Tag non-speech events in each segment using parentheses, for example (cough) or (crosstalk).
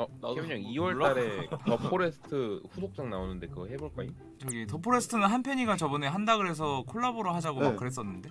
어, 나도 케빈 형 몰라. 2월달에 더 포레스트 후속작 나오는데 그거 해볼 거임? 저기 더 포레스트는 한편이가 저번에 한다 그래서 콜라보로 하자고 막 네. 그랬었는데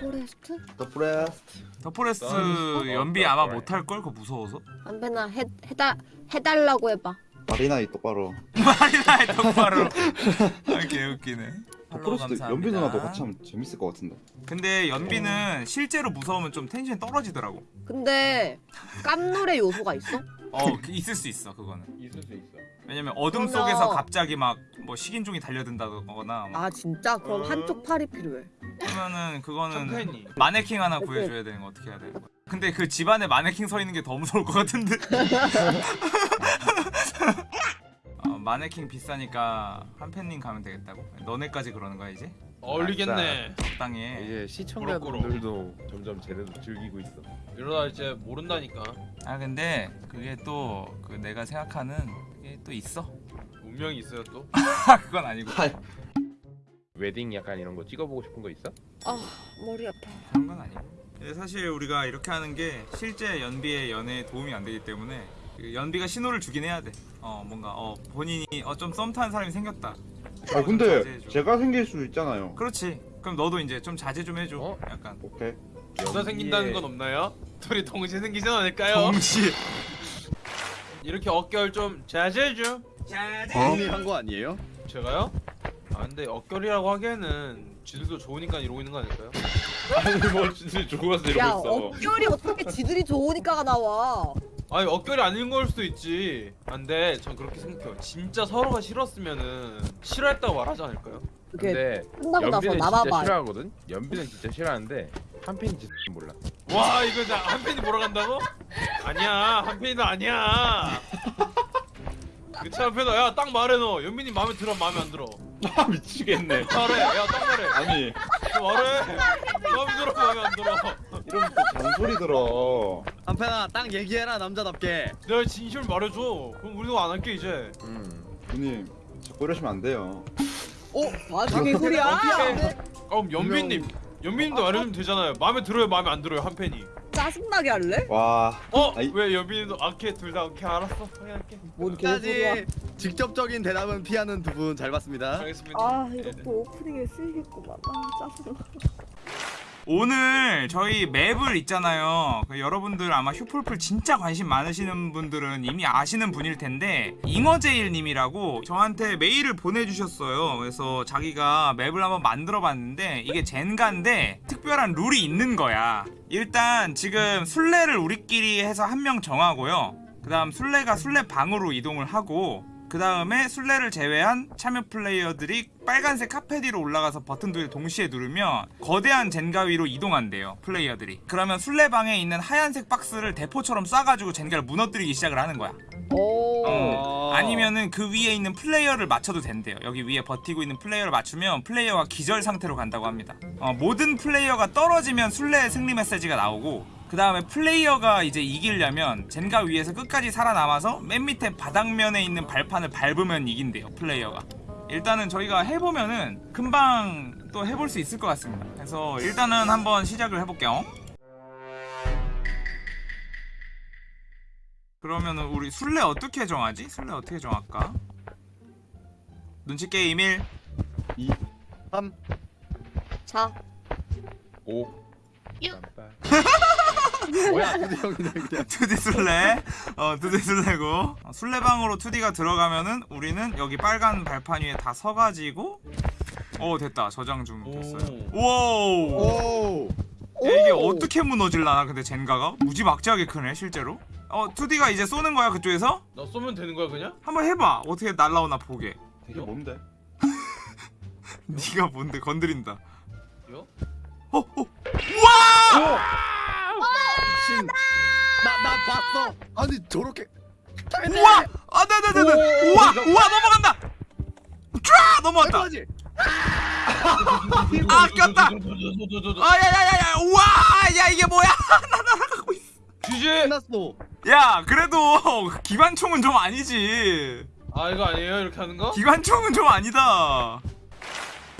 포레스트? 더 프레스트 더 포레스트 아, 연비 어, 아마. 못할 걸 그거 무서워서 안배나 해 해달 해달라고 해봐. 마리나이 똑바로 (laughs) 해 똑바로 아 개웃기네 더 팔로우 프레스트 감사합니다. 연비 누나도 같이 하면 재밌을 것 같은데 근데 연비는 실제로 무서우면 좀 텐션이 떨어지더라고 근데 깜놀의 요소가 있어? 어 그- 있을 수 있어 그거는 있을 수 있어. 왜냐면 어둠 그러면- 속에서 갑자기 막 뭐 식인종이 달려든다거나 막 아 진짜? 그럼 한쪽 팔이 필요해. 그러면은 그거는 캠페인이 마네킹 하나 구해줘야 되는 거 어떻게 해야 되는 거야 근데 그 집안에 마네킹 서 있는 게 더 무서울 것 같은데 (laughs) 어, 마네킹 비싸니까 한팬님 가면 되겠다고? 너네까지 그러는 거야 이제? 어울리겠네. 적당히 해. 이제 시청자분들도 점점 제대로 즐기고 있어. 이러다 이제 모른다니까. 아 근데 그게 또 그 내가 생각하는 그게 또 있어. 운명이 있어요 또? (laughs) 아 그건 아니고. 웨딩 약간 이런 거 찍어보고 싶은 거 있어? 아 머리 아파. 그런 건 아니고. 사실 우리가 이렇게 하는 게 실제 연비의 연애에 도움이 안 되기 때문에 그 연비가 신호를 주긴 해야 돼 어 뭔가 어 본인이 어좀 썸 타는 사람이 생겼다 아 근데 자제해줘. 제가 생길 수 있잖아요 그렇지 그럼 너도 이제 좀 자제 좀 해줘 어? 약간 오케이 둘다 생긴다는 건 없나요? (laughs) 둘이 동시에 생기진 않을까요? 동시에 이렇게 어깨를 좀 자제해줘 본인이 한거 아니에요? 제가요? 아 근데 어결이라고 하기에는 지들도 좋으니까 이러고 있는 거 아닐까요? 아니 뭐 진짜 죽어서 야 이러고 있어. 어결이 어떻게 지들이 좋으니까가 나와? 아니 어결이 아닌 걸 수도 있지. 안돼 전 그렇게 생각해요. 진짜 서로가 싫었으면은 싫어했다고 말하지 않을까요? 이렇게 근데 끝나고 나서 연비는 진짜 나봐봐. 싫어하거든? 연비는 진짜 싫어하는데 한편이 진짜 몰라. 와 이거 나 한 팬이 보러 간다고? 아니야 한 팬이도 아니야. 그치 한팬아 야딱 말해 너 연민이 마음에 들어 마음에 안 들어? 아 미치겠네. 말해. 야딱 말해. 아니. 너 말해. 마음에 들어 마음에 안 들어 이러면 또 잔소리 들어 한편아 딱 얘기해라 남자답게 내가 진심을 말해줘 그럼 우리도 안 할게 이제 음. 누님 자꾸 이러시면 안 돼요 어? 아 그게 소리야? 그럼 연민님 연민님도 말해주면 되잖아요 마음에 들어요 마음에 안 들어요 한팬이 짜증나게 할래? 와 어? 아이. 왜 연민이도 아케 둘다 오케이 알았어 그래 할게 뭔 개소리야? 직접적인 대답은 피하는 두 분 잘 봤습니다 알겠습니다 아 네, 이것도 오프닝에 쓰이겠구만. 아 짜증나. 오늘 저희 맵을 있잖아요. 그 여러분들 아마 휴풀풀 진짜 관심 많으시는 분들은 이미 아시는 분일 텐데 잉어제일님이라고 저한테 메일을 보내주셨어요. 그래서 자기가 맵을 한번 만들어 봤는데 이게 젠가인데 특별한 룰이 있는 거야. 일단 지금 술래를 우리끼리 해서 한 명 정하고요. 그 다음 술래가 술래 방으로 이동을 하고 그 다음에 술래를 제외한 참여 플레이어들이 빨간색 카펫 위로 올라가서 버튼 두 개를 동시에 누르면 거대한 젠가 위로 이동한대요 플레이어들이 그러면 술래방에 있는 하얀색 박스를 대포처럼 쏴가지고 젠가를 무너뜨리기 시작을 하는 거야 오. 어. 아니면은 그 위에 있는 플레이어를 맞춰도 된대요 여기 위에 버티고 있는 플레이어를 맞추면 플레이어가 기절 상태로 간다고 합니다 어, 모든 플레이어가 떨어지면 술래의 승리 메시지가 나오고 그 다음에 플레이어가 이제 이기려면 젠가 위에서 끝까지 살아남아서 맨 밑에 바닥면에 있는 발판을 밟으면 이긴대요 플레이어가 일단은 저희가 해보면은 금방 또 해볼 수 있을 것 같습니다 그래서 일단은 한번 시작을 해볼게요 그러면은 우리 술래 어떻게 정하지? 술래 어떻게 정할까? 눈치 게임 1 2 3자5 육. (laughs) 뭐야? 두디 형이네 그냥 2D 술래? 어 2D 술래고. 어, 술래방으로 2D가 들어가면은 우리는 여기 빨간 발판 위에 다 서가지고 어 됐다. 저장 중 됐어요. 오! 야, 이게 어떻게 무너질라나 근데 젠가가? 무지막지하게 크네 실제로. 어 2D가 이제 쏘는 거야 그쪽에서? 너 쏘면 되는 거야 그냥? 한번 해봐. 어떻게 날라오나 보게. 이게 뭔데? (laughs) 네가 뭔데? 건드린다. 이거? 어? 어? 미친 나 나 봤어 아니 저렇게 우와! 아, 네네네네! 우와! 우와! 넘어간다! 쫙! 넘어갔다! 아, 꼈다! 아, 야, 야, 야, 야! 우와! 야, 이게 뭐야! (laughs) 나 날아가고 있어! 쥐지! 끝났어 야, 그래도 기관총은 좀 아니지. 아 이거 아니에요 이렇게 하는 거? 기관총은 좀 아니다.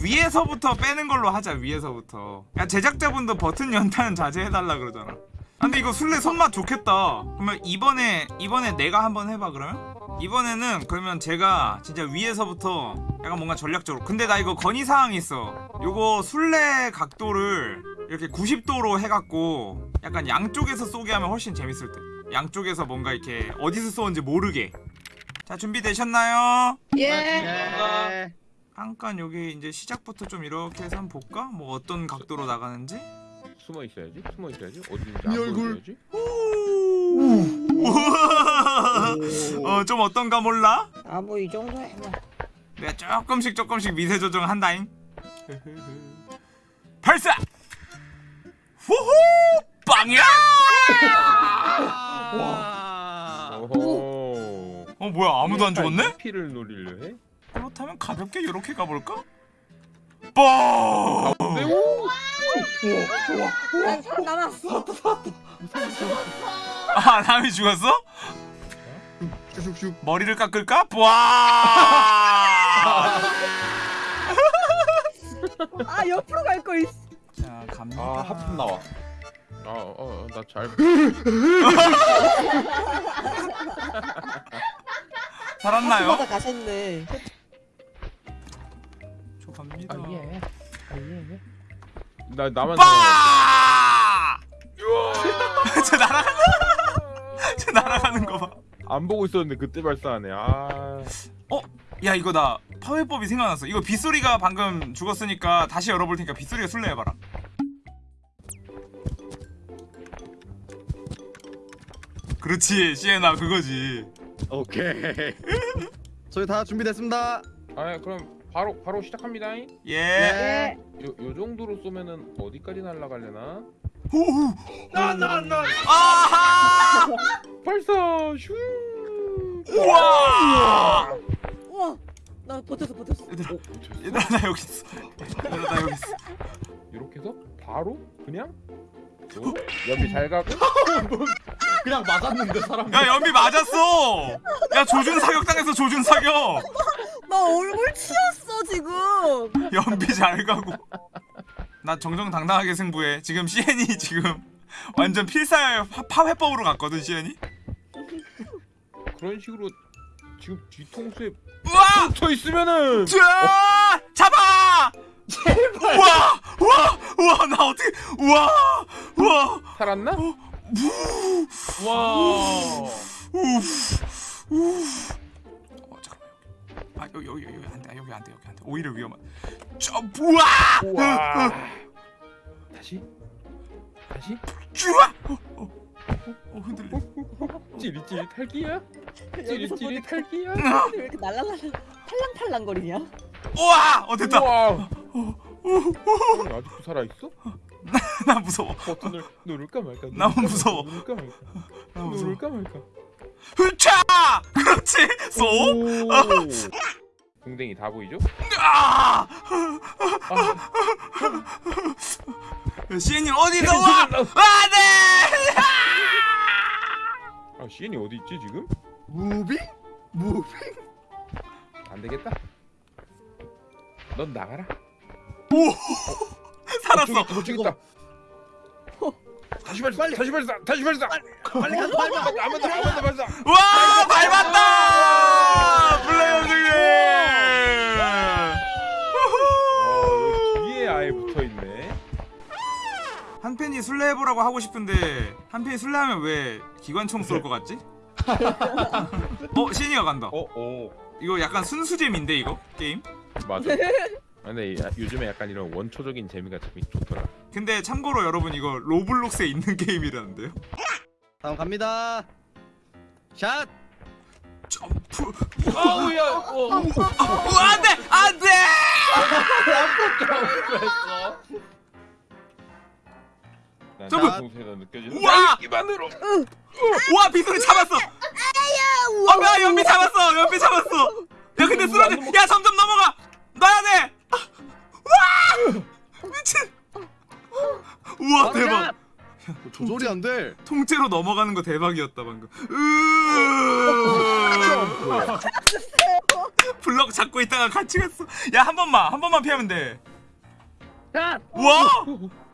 위에서부터 빼는 걸로 하자, 위에서부터. 야, 제작자분도 버튼 연타는 자제해달라 그러잖아. 아, 근데 이거 술래 손맛 좋겠다. 그러면 이번에 이번에 내가 한번 해봐 그러면? 이번에는 그러면 제가 진짜 위에서부터 약간 뭔가 전략적으로. 근데 나 이거 건의 사항이 있어. 요거 술래 각도를 이렇게 90도로 해갖고 약간 양쪽에서 쏘게 하면 훨씬 재밌을 듯. 양쪽에서 뭔가 이렇게 어디서 쏘는지 모르게. 자 준비되셨나요? 예. 예. 잠깐 여기 이제 시작부터 좀 이렇게 해서 한번 볼까? 뭐 어떤 각도로 나가는지? 숨어 있어야지. 숨어 있어야지. 어디인지 네안 얼굴. 보여줘야지. 어, 좀 어떤가 몰라? 아 뭐 이 정도야 뭐. 내가 조금씩 조금씩 미세 조정한다잉. 발사! 후후! 빵이야! 와. 어 뭐야 아무도 안 죽었네? 피를 노리려 해? 그렇다면 가볍게 이렇게 가볼까? 뻥! 난 사람 남았어. 아 남이 죽었어? 슉슉슉. 머리를 깎을까? 와! 아 옆으로 갈 거 있어. 자 갑니다. 아 하품 나와. 아, 어, 나 잘. (laughs) 살았나요? 가셨네. 저 갑니다. 아 예. 아 예. 나 나만. 빠! 저 날아가는 저 날아가는 거 봐. 안 보고 있었는데 그때 발사하네. 아. 야 이거 나 파회법이 생각났어. 이거 빗소리가 방금 죽었으니까 다시 열어볼 테니까 빗소리가 술래 해봐라. 그렇지 시에나 그거지. 오케이. (laughs) 저희 다 준비됐습니다. 아 그럼 바로 바로 시작합니다. 요, 예. 예. 요 정도로 쏘면은 어디까지 날아가려나? 호우. 나나 나. 아하. (laughs) 발사. 슝. 우와. 우와. 나 버텼어 버텼어. 얘들아 어, 붙였어? 얘들아 나 여기 있어. 얘들아 나 여기 있어. 이렇게 해서 바로 그냥 어? 연비 잘 가고 (laughs) 그냥 맞았는데 사람. 야 연비 맞았어. 야 조준 사격 당했어 조준 사격. 나 얼굴 치였어 지금. 연비 잘 가고. 나 정정당당하게 승부해. 지금 시엔이 지금 완전 파- 파회법으로 갔거든 시엔이. 그런 식으로 지금 뒤통수에 우와! 붙어 있으면은 자! 잡아! 제발. 우와! 우와! 우와! 나 어떻게 우와! 우와! 살았나? 와. 어 잠깐만. 아 여기 여기 여기 안 돼. 여기 안 돼. 여기 안 돼. 오히려 위험한. 점프! 우와! 우와. 다시 다시 쭈아! 어, 어, 어, 어 흔들려. 찌릿찌릿 탈기야? 여기서 찌릿찌릿 탈기야? 왜 이렇게 날라날라 팔랑팔랑거리냐? 우와! 어 됐다. 우와. 아직도 살아 있어? 나 무서워. 버튼을 누를까 말까? 누를까 무서워. 말까, 누를까 말까? 나. 누를까 말까? 흐차! 그렇지. 쏘. 오. 궁뎅이 다 보이죠? 아! 아, 시엔이 어디 나와? 아 네! 아 시엔이 어디 있지 지금? moving? moving? 안 되겠다. 넌 나가라. 살았어. 못 죽겠다. 다시 발사. 다시 발사. 다시 발사. 빨리 가서 빨리 가. 한번 더, 한번 더 발사. 와 밟았다! 플레이어 중에. 한 팬이 술래 해보라고 하고 싶은데 한 팬이 술래 하면 왜 기관총 쏠 것 같지? 어 시니가 간다. 어, 어. 이거 약간 순수잼인데 이거 게임? 맞아. 아, 근데 야- 요즘에 약간 이런 원초적인 재미가 참 좋더라. 근데 참고로 여러분 이거 로블록스에 있는 게임이라는데요? 다음 갑니다. 샷. 점프. 아우야. 어. 어, 안돼 안돼. 동 느껴지는 우와! 기반으로. 와 비소리 잡았어. 아 뭐야 연비 잡았어 연비 잡았어. 야 근데 쓰러져. 야 점점 넘어가. 놔야 돼. 아, 와 미친. 우와 대박. 조절이 안 돼. 통째로 넘어가는 거 대박이었다 방금. 으. 블럭 잡고 있다가 같이 갔어. 야 한 번만 한 번만 피하면 돼. 샷. 와.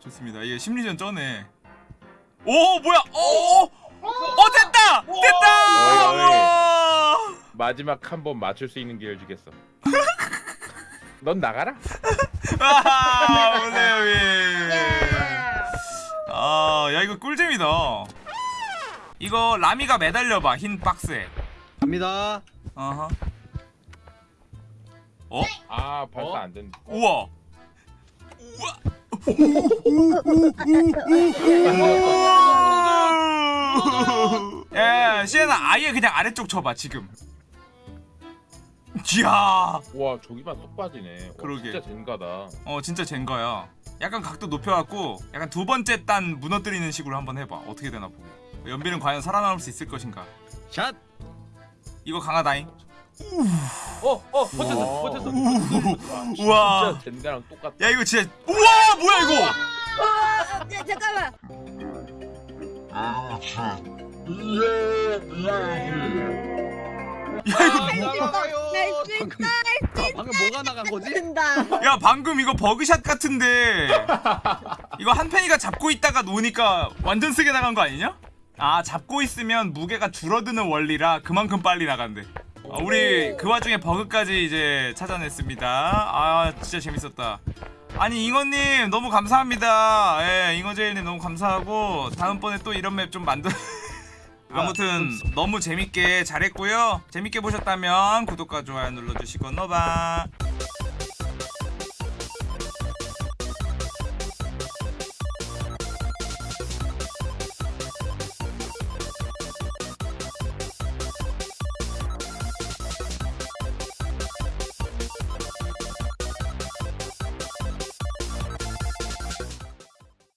좋습니다. 이게 심리전 쩌네. 오 뭐야 오, 오, 어 됐다 됐다 어이, 어이. 마지막 한 번 맞출 수 있는 기회를 주겠어. (laughs) 넌 나가라. 아 오세요 아 야 이거 꿀잼이다 이거 라미가 매달려 봐 흰 박스에 갑니다. 어허 어? 아 발사 어? 안 된다. 우와 우와 야 시에나 아예 그냥 아래쪽 쳐봐 지금 이야 와 저기만 쏙 빠지네. 와, 그러게. 진짜 젠가다. 어 진짜 젠가야 약간 각도 높여갖고 약간 두 번째 단 무너뜨리는 식으로 한번 해봐 어떻게 되나 보게 연비는 과연 살아남을 수 있을 것인가 샷. 이거 강하다잉 어, 어, 버텼어, 버텼어. 와, (laughs) 우와. 진짜 젠가랑 똑같다. 야 이거 진짜 우와 뭐야 이거 아, 야, 잠깐만. 야 이거 있다. 방금, 방금 뭐가 나간 거지? 야 방금 이거 버그샷 같은데 이거 한 팬이가 잡고 있다가 노니까 완전 세게 나간 거 아니냐? 아 잡고 있으면 무게가 줄어드는 원리라 그만큼 빨리 나간대 아, 우리 그 와중에 버그까지 이제 찾아냈습니다. 아 진짜 재밌었다. 아니 잉어님 너무 감사합니다. 예 잉어제일님 너무 감사하고 다음번에 또 이런 맵 좀 만들 (laughs) 아무튼 너무 재밌게 잘했고요. 재밌게 보셨다면 구독과 좋아요 눌러주시고 너바